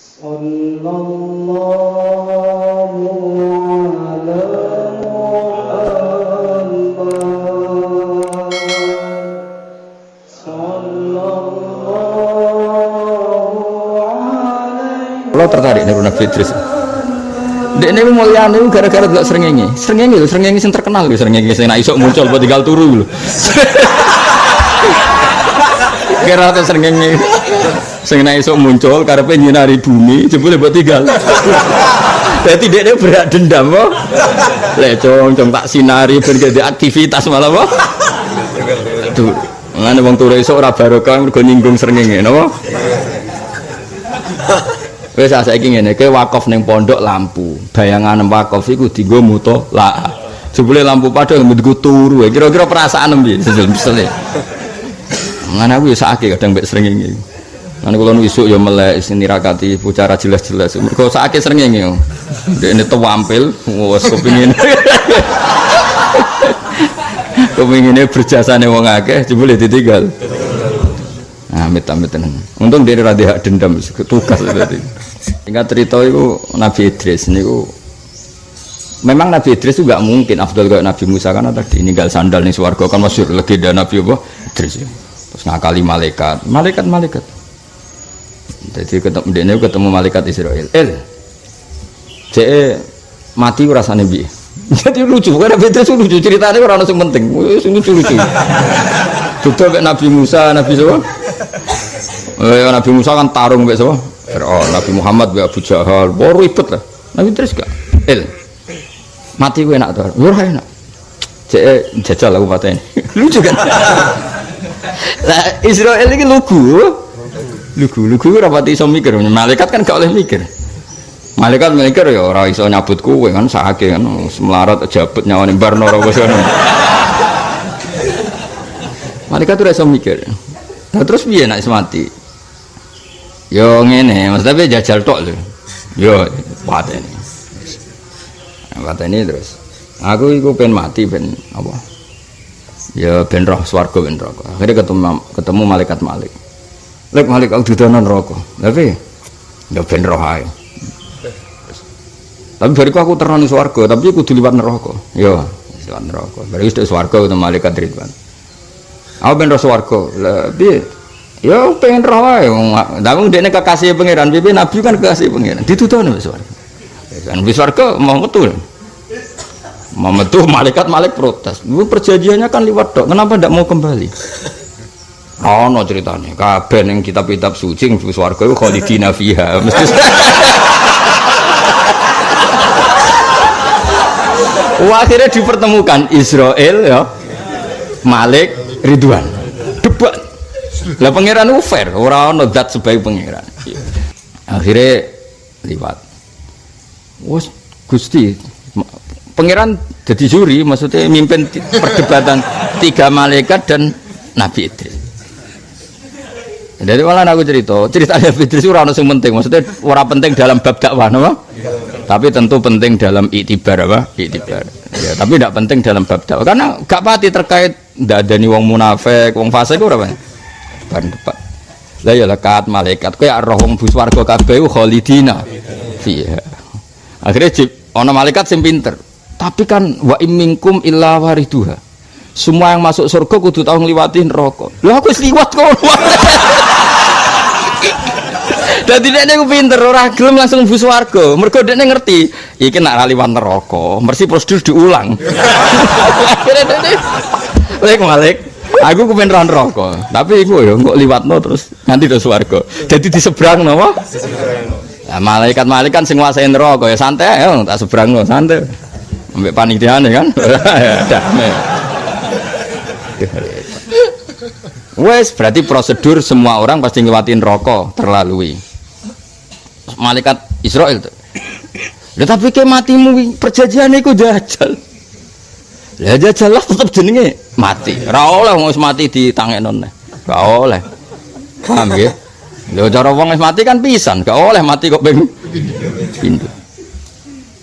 صلى الله على محمد صلى الله عليه Kalau tertarik nih Nabi Idris. Dek ini mulia nih gara-gara gak serengengi. Serengengi lho, serengengi sing terkenal lho, serengengi sing isok muncul buat tinggal turu lho. Kira tuh sing isok muncul karepe nyinari bumi jebule buat tinggal. Dia ini berat dendam kok. Lecong, cong tak sinari ben aktivitas malah kok. Tuh, ngene wong turu esuk ora barokah mergo nyinggung srengenge napa? Wis saiki ngene, kowe wakaf ning pondok lampu. Bayangan wakaf iku dienggo muto la. Jebule lampu padha nggo turu. Kira-kira perasaan piye? Sesel-sesel. Ngene aku ya sakake kadang mbek srengenge. Ngene kula nu isuk ya melek sing nirakati bicara jelas-jelas. Mergo sakake srengenge. Dekne tampil wis kepengin. Kepengine berjasane wong akeh jebule ditinggal. Amit amit tenan. Untung dia ra hak dendam tugas berarti. Tingkat cerita itu Nabi Idris niku memang Nabi Idris itu gak mungkin Abdul kayak Nabi Musa karena tadi ninggal sandal nih swarga kan masyhur legenda Nabi apa Idris ya. Terus ngakali malaikat, malaikat malaikat. Jadi ketemu dia ketemu malaikat Israel. El, cek mati rasanya bi. Jadi lucu, karena Idris lucu ceritanya orang langsung penting, lucu lucu. Kayak Nabi Musa, Nabi siapa? Eh, Nabi Musa kan tarung kayak siapa? Fir'aun, Nabi Muhammad kayak Abu Jahal, baru ribet lah. Nabi Idris gak? El, mati gue enak tuh, gue enak. Cek jajal aku patah ini, lucu kan? Lah Israel ini lugu, lugu, lugu rapati iso mikir, malaikat kan gak oleh mikir. Malaikat mikir ya orang iso nyabut kue kan sakit kan, semelarat jabut nyawa nih barno orang Malaikat tuh iso mikir. Nah, terus piye nak mati? Yo ngene, maksudnya jajal tok lho. Yo pateni. Pateni terus. Aku iku pengen mati ben apa? Ya ben roh swarga ben neraka. Akhirnya ketemu ketemu malaikat Malik. Lek Malik aku didono neraka. Tapi ya ben roh ae. Tapi bariku aku terang swarga, tapi aku kudu liwat neraka. Yo, liwat neraka. Bariku sudah swarga ketemu malaikat Ridwan. Aku ben roh piye? Ya pengen roh ae ndang dekne kekasih pangeran, piye nabi kan kekasih pangeran. Ditutono wis swarga. Kan swarga mau metu. Mau metu malaikat malik protes. Perjanjiannya kan liwat dok. Kenapa ndak mau kembali? Oh, no ceritanya. Kabeh yang kitab-kitab suci wis swarga iku khalidina fiha. Mesti Wah, akhirnya dipertemukan Israel ya, Malik, Ridwan, debat. Lah pangeran fair, orang ono dat sebagai pangeran. Akhirnya liwat. Wes Gusti, pangeran jadi juri, maksudnya mimpin perdebatan tiga malaikat dan Nabi Idris. Jadi malah aku cerita, cerita Nabi Idris itu orang yang penting, maksudnya orang penting dalam bab dakwah, nama? Tapi tentu penting dalam iktibar apa? Iktibar. Ya, tapi tidak penting dalam bab dakwah. Karena gak pati terkait ada wong munafik, wong fasik itu berapa? Ban depan. Lah ya lekat malaikat kayak roh wong bus warga kabeh ku khalidina. Iya. Akhirnya jib ana malaikat sing pinter. Tapi kan wa imminkum illa wariduha. Semua yang masuk surga kudu tau ngliwati neraka. Lha aku wis liwat kok. Dadi dekne ku pinter ora gelem langsung bus warga. Mergo dekne ngerti iki nak ra liwat neraka, mesti prosedur diulang. Lek Malik, aku ku pengen neraka. Tapi iku ya kok liwatno terus nanti do swarga. Jadi di seberang napa? Nah, malaikat malaikat sing nguasai neraka ya santai ya tak seberangno santai. Ambek panitiane kan. Damai. Wes berarti prosedur semua orang pasti ngelewatin rokok terlalui. Malaikat Israel tuh. Lah tapi ke matimu perjanjian iku jajal. Lah jajal lah tetep jenenge mati. Ora oleh wong mati ditangekno neh. Gak oleh. Paham ya? Lho cara wong mati kan pisan, gak oleh mati kok pindho.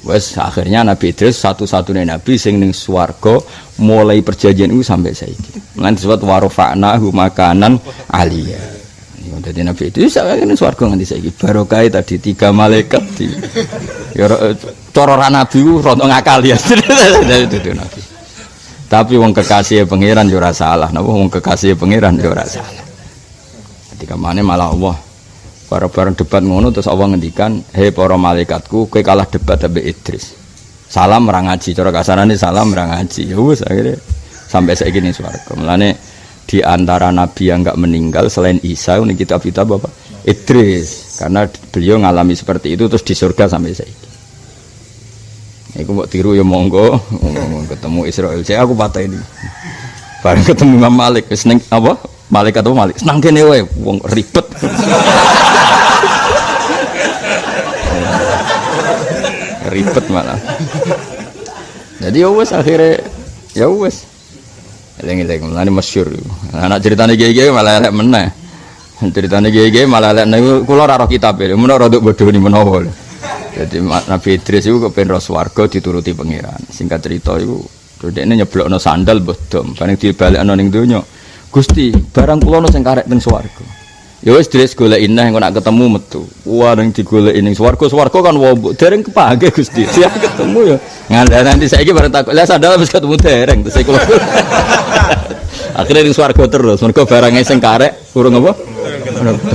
Wes akhirnya Nabi Idris satu-satunya nabi sing ning swarga mulai perjanjian itu sampai saiki. Lan disebut warofa'na makanan aliyah. Jadi Nabi itu saya ini swarga nganti saiki barokah tadi tiga malaikat di ya ra Nabi ku rontok ngakal ya. itu itu. Tapi wong kekasih pangeran yo salah, napa wong kekasih pangeran yo salah. Ketika mana malah Allah bareng-bareng debat ngono terus Allah ngendikan, "Hei para malaikatku, kowe kalah debat ambek Idris." Salam ra ngaji, cara kasarane salam ra ngaji. Ya wis akhirnya sampai saiki ning swarga. Mulane di antara nabi yang enggak meninggal selain Isa ini kitab kita Bapak Idris karena beliau ngalami seperti itu terus di surga sampai saiki. Iku mau tiru ya monggo, ketemu Israel. Saya aku patah ini. Bareng ketemu Imam Malik, ning apa? Malik atau Malik? Senang kene wae, wong ribet. Ribet malah. Jadi ya wes akhirnya ya wes. Eleng-eleng, mulane masyhur. Anak ceritane gege malah elek meneh. Ceritane gege malah elek niku kula ora roh kitab e, menawa rada bodoni menawa. Jadi Ma- Nabi Idris itu kepen ros warga dituruti pangeran. Singkat cerita itu ini nyeblokno sandal bodom, bareng dibalekno ning donya. Gusti, barang kula ono sing karek teng. Ya wis Idris golek ineh engko nak ketemu metu. Wah ning digoleki ning swarga, swarga kan wombok dereng kepake Gusti. Dia ketemu ya. Ngandani nanti saiki bareng takut, lah sandal wis ketemu dereng terus kula. Akhirnya ning swarga terus, mergo barangnya sing karek urung apa?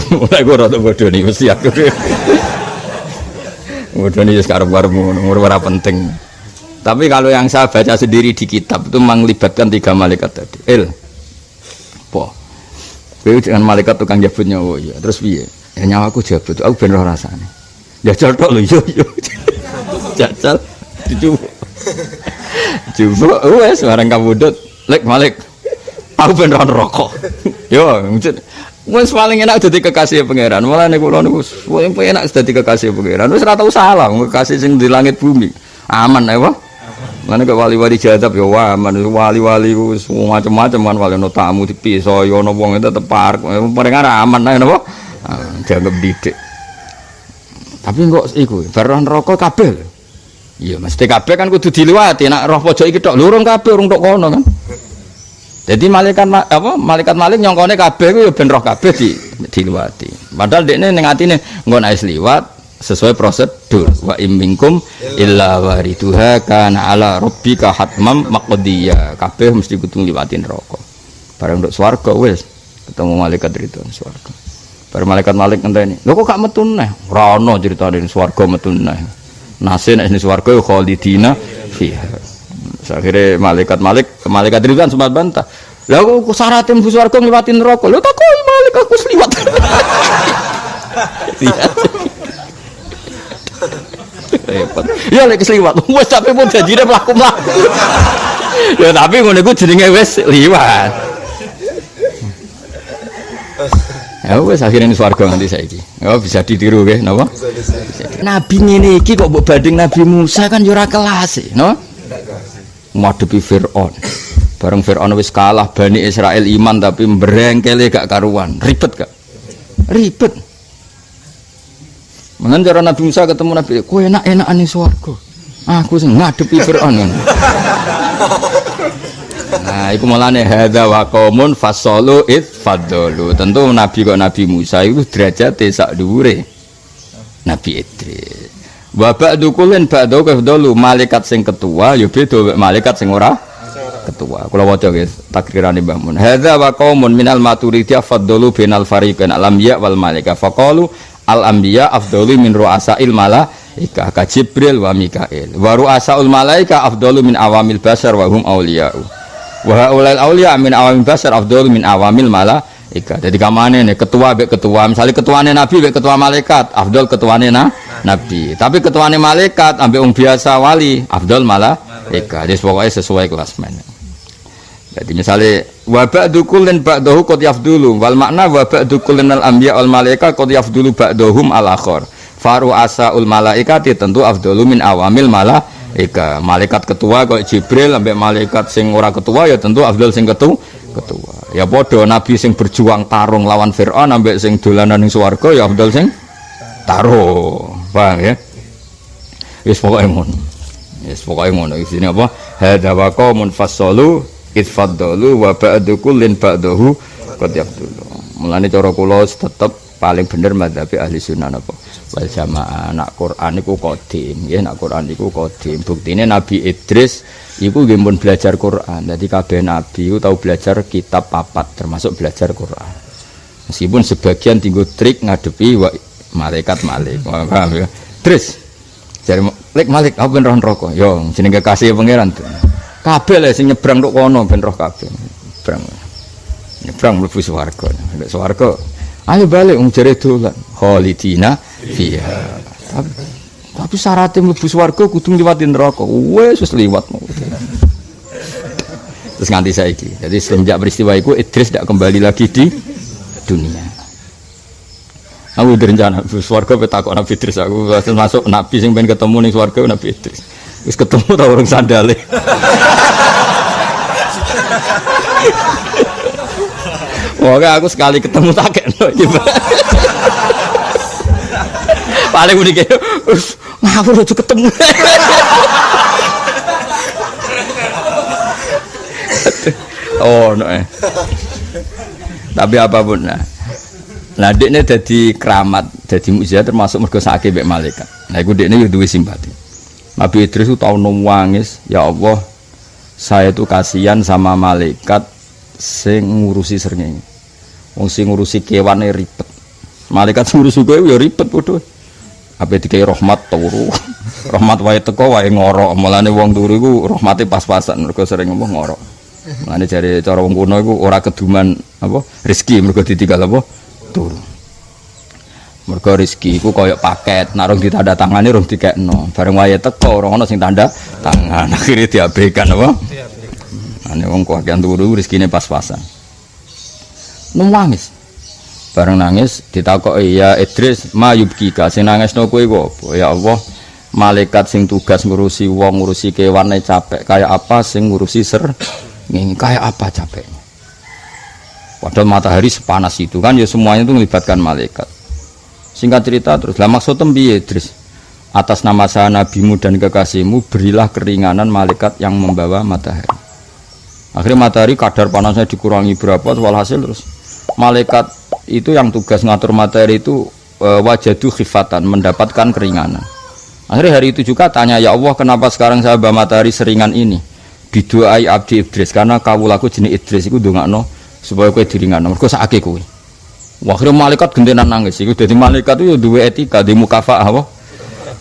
Mulai gue rada bodoh nih, mesti aku. Bodoh nih sekarang baru umur ora penting. Tapi kalau yang saya baca sendiri di kitab itu melibatkan tiga malaikat tadi. Il, po, Kowe dengan malaikat tukang jabut nyawa ya. Terus piye? Ya nyawaku jabut, aku ben roh rasane. Jajal tok lho yo yo. Jajal dicoba. Coba wes barang kabudut, lek malik. Aku ben rokok. Yo, Wes paling enak dadi kekasih pangeran. Malah nek kula niku paling enak dadi kekasih pangeran. Tau salah wong kekasih sing di langit bumi. Aman ae, Pak. Mana ke wali-wali jadab ya wah, aman wali-wali wis macam-macam kan wali tamu dipisah ya ono wong tetep parek. Paling aman ae napa? Ah, Dianggap didik. Tapi kok iku baru neraka kabeh. lho. Iya, mesti kabeh kan kudu diliwati. Nek roh pojok iki tok lho urung kabeh urung tok kono kan. Jadi malaikat ma- apa malaikat malik nyongkone kabeh ku ya ben roh kabeh di diliwati. Padahal dekne ning atine engko nek wis liwat sesuai prosedur wa imminkum illa wariduha kana ala rabbika hatmam maqdiya. Kabeh mesti kudu ngliwati neraka. Bareng nduk swarga wis ketemu malaikat itu swarga. Bareng malaikat malik ngenteni. Lho kok gak metu neh? Ora ono critane swarga metu neh. Nase nek ning swarga khalidina fiha. Akhirnya malaikat malik malaikat Ridwan sempat bantah lah aku syaratnya mlebu swarga ngliwati neraka lho tak kok malik aku sliwat. Repot. Ya lek sliwat wis tapi pun janjine mlaku mlaku. Ya tapi ngono iku jenenge wis liwat. Ya wis akhirnya ini swarga nanti saiki. Oh bisa ditiru nggih napa? Nabi ngene iki kok mbok banding Nabi Musa kan yo ora kelas no? Ngadepi Fir'aun. Bareng Fir'aun wis kalah Bani Israel iman tapi berengkele gak karuan. Ribet gak? Ribet Mengen cara Nabi Musa ketemu Nabi, kowe enak-enak ning swarga. Aku sing ngadepi Firaun. Nah, iku mulane hadza wa qaumun fasalu id fadalu. Tentu Nabi kok Nabi Musa itu derajate sak dhuwure Nabi Idris. Wa ba'du kullin ba'du kafdalu malaikat sing ketua ya beda malaikat sing ora ketua. Kula waca guys takrirane Mbah Mun. Hadza wa qaumun minal maturidiyah faddalu bainal fariqain alam ya wal malaika faqalu al anbiya afdalu min ru'asail malaika ka Jibril wa Mikail. Wa ru'asaul malaika afdalu min awamil basar wa hum auliya'u. Wa haulal auliya min awamil basar afdalu min awamil malaika. Jadi kamane nih ketua be ketua, misalnya ketuane nabi be ketua malaikat, afdal ketuane na nabi. Tapi ketuane malaikat ambek wong biasa wali, afdal malaika. Jadi pokoknya sesuai kelas mana. Jadi misalnya wa ba'du kullin ba'dahu qad yafdulu wal makna wa ba'du kullin al anbiya wal malaika qad yafdulu ba'dahum al akhar. Faru asaul malaikati tentu afdalu min awamil malaika. Malaikat ketua kok Jibril ambek malaikat sing ora ketua ya tentu afdal sing ketu ketua. Ya padha nabi sing berjuang tarung lawan Firaun ambek sing dolanan ning swarga ya afdal sing tarung. Paham ya? Wis pokoke ngono. Wis pokoke ngono apa? Hadza wa idfaddalu wa ba'du kullin ba'dahu qad yafdulu Mulane cara kula tetep paling bener madzhabi ahli sunnah napa? Wal jamaah nak Quran iku qadim nggih nak Quran iku qadim. Buktine Nabi Idris iku nggih pun belajar Quran. Dadi kabeh nabi iku tau belajar kitab papat termasuk belajar Quran. Meskipun sebagian tinggu trik ngadepi wa, malaikat malik paham ya? Idris Jare lek malik apa roh neraka yo jenenge kasih pangeran kabeh lek sing nyebrang tok kono ben roh nyebrang. Nyebrang mlebu swarga. Nek swarga ayo balik wong jare dolan. Khalidina fiha. Tapi tapi syaratnya mlebu swarga kudu liwatin neraka. Wis wis liwat. Terus nganti saiki. Jadi semenjak peristiwa itu Idris tidak kembali lagi di dunia. Aku direncana swarga petakok Nabi Idris. Aku masuk Nabi sing pengen ketemu ning swarga Nabi Idris wis ketemu ta orang sandale Wah, aku sekali ketemu tak kena Paling udah kayak, ngawur aja ketemu. oh, no, eh. Tapi apa pun nah. Nah, ini jadi keramat, jadi mujizat termasuk mergo sakit mbek malaikat. Nah, iku dekne yo duwe simpati. Nabi Idris itu tahu nangis, ya Allah, saya itu kasihan sama malaikat sing ngurusi srengenge. Wong sing ngurusi kewane ribet. Malaikat ngurusi kowe ya ribet padha. Apa dikai rahmat turu. rahmat wae teko wae ngorok. Mulane wong turu iku rahmate pas-pasan mergo sering ngomong ngorok. Mulane jare cara wong kuno iku ora keduman apa rezeki mergo ditinggal apa turu. Mergo rezeki iku kaya paket, narung ditanda tangane rung dikekno. Bareng wae teko ora ono sing tanda tangan. Akhire diabaikan apa? Ane wong kuwakian turu rezekine pas-pasan. Nangis. Bareng nangis ditakoki ya Idris mayubkika sing nangisno kowe iku apa? Ya Allah, malaikat sing tugas ngurusi wong ngurusi kewane capek kayak apa sing ngurusi ser ngene kayak apa capeknya. Padahal matahari sepanas itu kan ya semuanya itu melibatkan malaikat. Singkat cerita terus. Lah maksud piye Idris? Atas nama saya nabimu dan kekasihmu berilah keringanan malaikat yang membawa matahari. Akhirnya matahari kadar panasnya dikurangi berapa walhasil terus. Malaikat itu yang tugas ngatur materi itu e, wajadu khifatan mendapatkan keringanan. Akhirnya hari itu juga tanya ya Allah kenapa sekarang saya bawa matahari seringan ini? Didoai abdi Idris karena kawulaku jenis Idris itu no supaya kue diringan. Mereka sakit kue akhirnya malaikat gendenan nangis. Itu jadi malaikat itu dua etika di mukafa apa?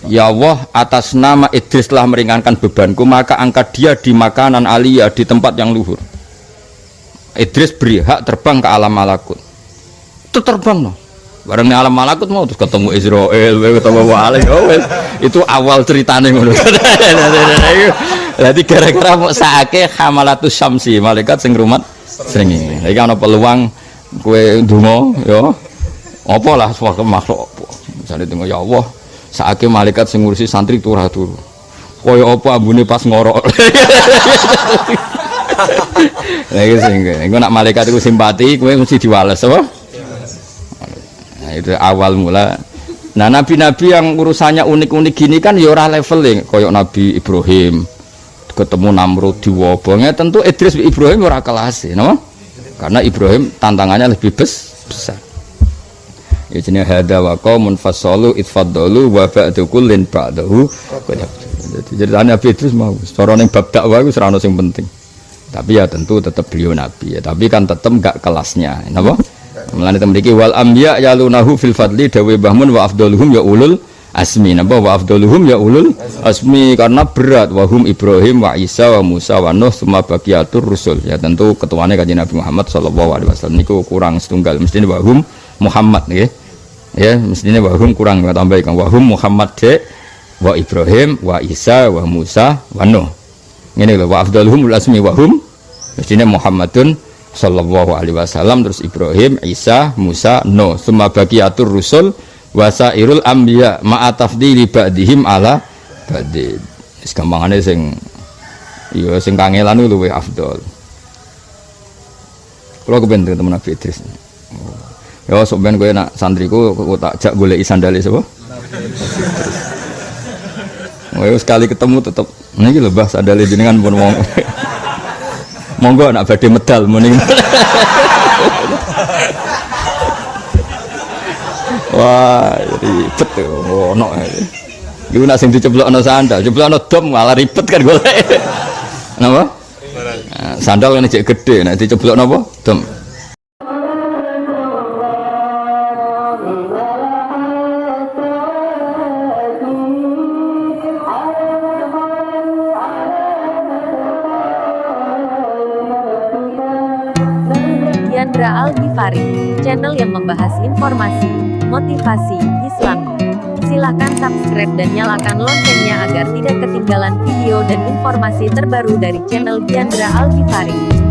Ya Allah atas nama Idris telah meringankan bebanku maka angkat dia di makanan aliyah di tempat yang luhur. Idris beri hak terbang ke alam malakut. Itu terbang no. Bareng alam malakut mau terus ketemu Israel ketemu Wali oh, itu awal ceritanya ngono. Jadi gara-gara mau saake hamalatus syamsi malaikat sing rumat sering lagi ana peluang kue dungo yo apa lah suatu makhluk misalnya tengok ya Allah saake malaikat sing ngurusi santri turah turu kaya apa ambune pas ngorok Nah itu gue nak malaikat itu simpati, gue mesti diwales, apa? Nah itu awal mula. Nah nabi-nabi yang urusannya unik-unik gini kan ya leveling, koyok Nabi Ibrahim ketemu Namrud di wabongnya tentu Idris Ibrahim ora kelas, no? Karena Ibrahim tantangannya lebih bes, besar. Ya jenis hada wa qaumun fasalu itfaddalu wa ba'du kullin ba'dahu. Jadi Nabi Idris mau, cara ning bab dakwah iku ora sing penting tapi ya tentu tetap beliau nabi ya tapi kan tetap enggak kelasnya kenapa melani memiliki wal amya yalunahu fil fadli dawe bahmun wa afdaluhum ya ulul asmi. Napa wa afdaluhum? Ya ulul asmi. Karena berat. Wahum Ibrahim wa Isa wa Musa wa Nuh semua bagiatur rusul. Ya tentu ketuanya kajian Nabi Muhammad sallallahu alaihi wasallam. Niku kurang setunggal. Mestinya wahum Muhammad ya ya mestinya wahum kurang tambah ikan wahum Muhammad de wa Ibrahim wa Isa wa Musa wa Nuh. Ini loh wa afdaluhum asmi wahum mestinya Muhammadun sallallahu alaihi wasallam. Terus Ibrahim Isa Musa No semua bagiatur rusul wasairul ambiya ma'atafdili ba'dihim ala ba'di segampangane sing iya sing kangelan luwe afdol kalau kepenting teman Nabi Idris ya sok ben kowe nak santriku kok tak jak golek sandale sapa Oh, sekali ketemu tetap ini lho Mbah sandale jenengan pun wong. Monggo anak badhe medal muni. Wah, ribet tuh. Ono. Iku nak sing diceblokno sandal, ceblokno dom malah ribet kan golek. Napa? Nah, sandal kan cek gede, nek diceblokno apa? Dom. Yandra Al Ghifari, channel yang membahas informasi, motivasi, Islam. Silahkan subscribe dan nyalakan loncengnya agar tidak ketinggalan video dan informasi terbaru dari channel Yandra Al Ghifari.